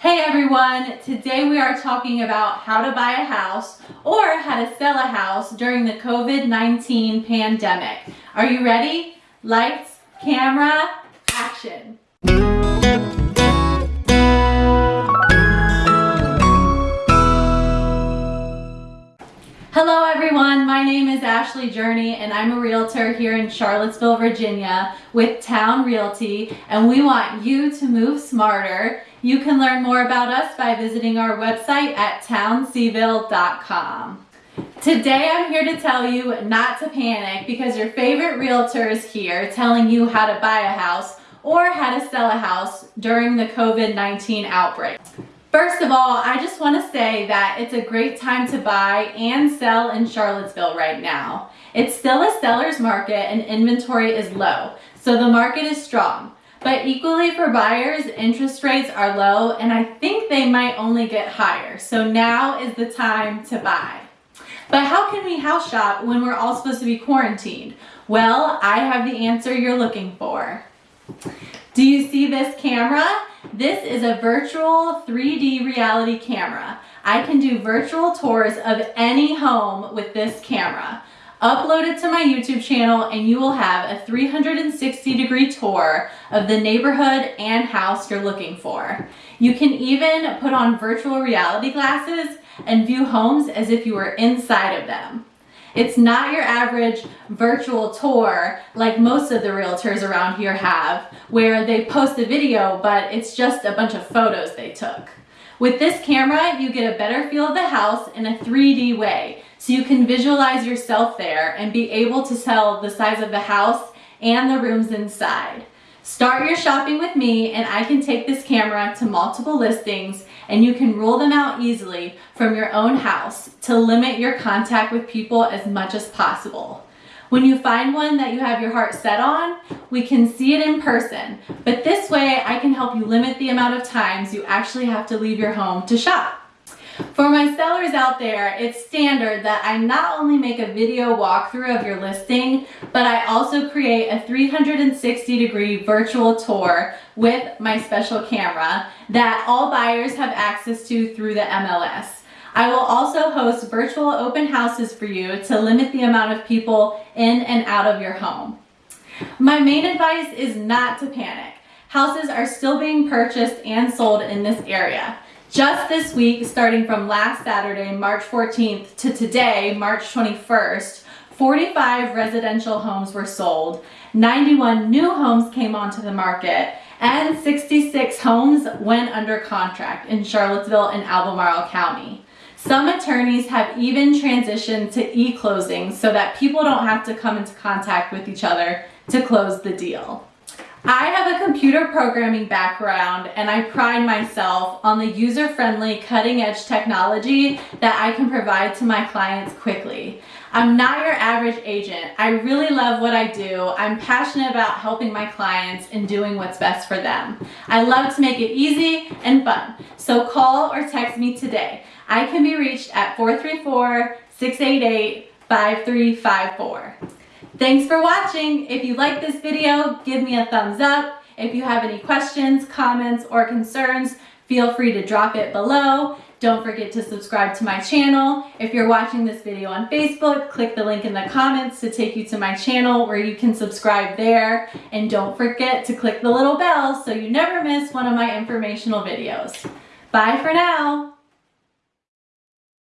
Hey everyone, today we are talking about how to buy a house or how to sell a house during the COVID-19 pandemic. Are you ready? Lights, camera, action. Hello everyone, my name is Ashley Journey and I'm a realtor here in Charlottesville, Virginia with Town Realty and we want you to move smarter. You can learn more about us by visiting our website at townseville.com. Today I'm here to tell you not to panic because your favorite realtor is here telling you how to buy a house or how to sell a house during the COVID-19 outbreak. First of all, I just want to say that it's a great time to buy and sell in Charlottesville right now. It's still a seller's market and inventory is low, so the market is strong. But equally for buyers, interest rates are low and I think they might only get higher. So now is the time to buy. But how can we house shop when we're all supposed to be quarantined? Well, I have the answer you're looking for. Do you see this camera? This is a virtual 3D reality camera. I can do virtual tours of any home with this camera. Upload it to my YouTube channel and you will have a 360 degree tour of the neighborhood and house you're looking for. You can even put on virtual reality glasses and view homes as if you were inside of them. It's not your average virtual tour like most of the realtors around here have, where they post a video, but it's just a bunch of photos they took. With this camera, you get a better feel of the house in a 3D way, so you can visualize yourself there and be able to tell the size of the house and the rooms inside. Start your shopping with me and I can take this camera to multiple listings and you can rule them out easily from your own house to limit your contact with people as much as possible. When you find one that you have your heart set on, we can see it in person, but this way I can help you limit the amount of times you actually have to leave your home to shop. For my sellers out there, it's standard that I not only make a video walkthrough of your listing, but I also create a 360 degree virtual tour with my special camera that all buyers have access to through the MLS. I will also host virtual open houses for you to limit the amount of people in and out of your home. My main advice is not to panic. Houses are still being purchased and sold in this area. Just this week, starting from last Saturday, March 14th to today, March 21st, 45 residential homes were sold, 91 new homes came onto the market, and 66 homes went under contract in Charlottesville and Albemarle County. Some attorneys have even transitioned to e-closing so that people don't have to come into contact with each other to close the deal. I have a computer programming background and I pride myself on the user-friendly cutting-edge technology that I can provide to my clients quickly. I'm not your average agent. I really love what I do. I'm passionate about helping my clients and doing what's best for them. I love to make it easy and fun. So call or text me today. I can be reached at 434-688-5354. Thanks for watching. If you like this video, give me a thumbs up. If you have any questions, comments, or concerns, feel free to drop it below. Don't forget to subscribe to my channel. If you're watching this video on Facebook, click the link in the comments to take you to my channel where you can subscribe there. And don't forget to click the little bell so you never miss one of my informational videos. Bye for now.